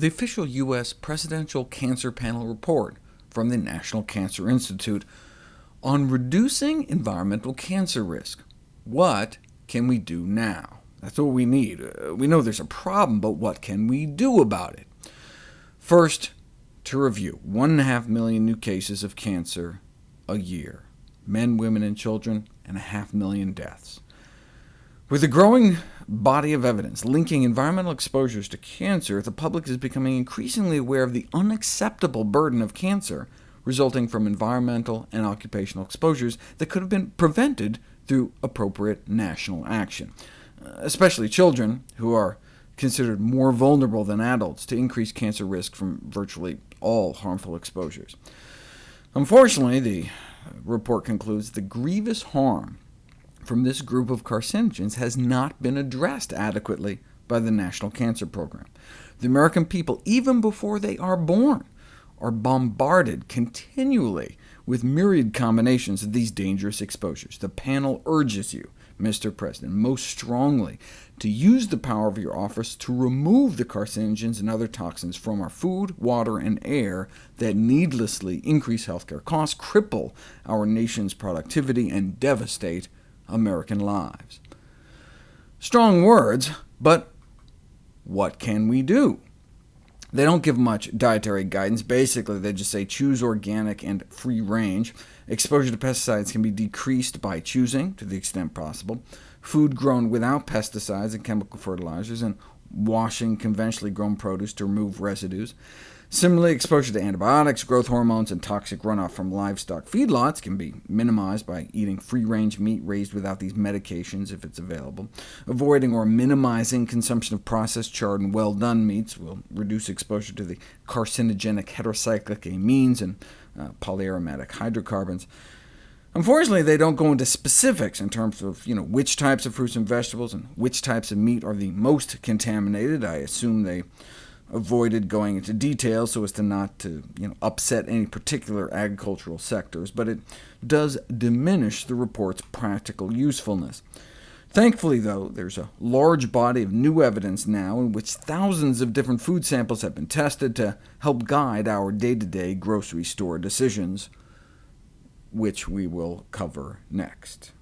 the official U.S. Presidential Cancer Panel report from the National Cancer Institute on reducing environmental cancer risk. What can we do now? That's what we need. Uh, we know there's a problem, but what can we do about it? First, to review, 1.5 million new cases of cancer a year, men, women, and children, and a half million deaths. With a growing body of evidence linking environmental exposures to cancer, the public is becoming increasingly aware of the unacceptable burden of cancer resulting from environmental and occupational exposures that could have been prevented through appropriate national action, uh, especially children, who are considered more vulnerable than adults to increased cancer risk from virtually all harmful exposures. Unfortunately, the report concludes the grievous harm from this group of carcinogens has not been addressed adequately by the National Cancer Program. The American people, even before they are born, are bombarded continually with myriad combinations of these dangerous exposures. The panel urges you, Mr. President, most strongly to use the power of your office to remove the carcinogens and other toxins from our food, water, and air that needlessly increase healthcare costs, cripple our nation's productivity, and devastate American lives. Strong words, but what can we do? They don't give much dietary guidance. Basically, they just say choose organic and free range. Exposure to pesticides can be decreased by choosing, to the extent possible, food grown without pesticides and chemical fertilizers, and washing conventionally grown produce to remove residues. Similarly, exposure to antibiotics, growth hormones, and toxic runoff from livestock feedlots can be minimized by eating free-range meat raised without these medications if it's available. Avoiding or minimizing consumption of processed, charred, and well-done meats will reduce exposure to the carcinogenic heterocyclic amines and uh, polyaromatic hydrocarbons. Unfortunately, they don't go into specifics in terms of you know, which types of fruits and vegetables and which types of meat are the most contaminated. I assume they avoided going into detail so as to not to you know, upset any particular agricultural sectors, but it does diminish the report's practical usefulness. Thankfully, though, there's a large body of new evidence now in which thousands of different food samples have been tested to help guide our day-to-day -day grocery store decisions, which we will cover next.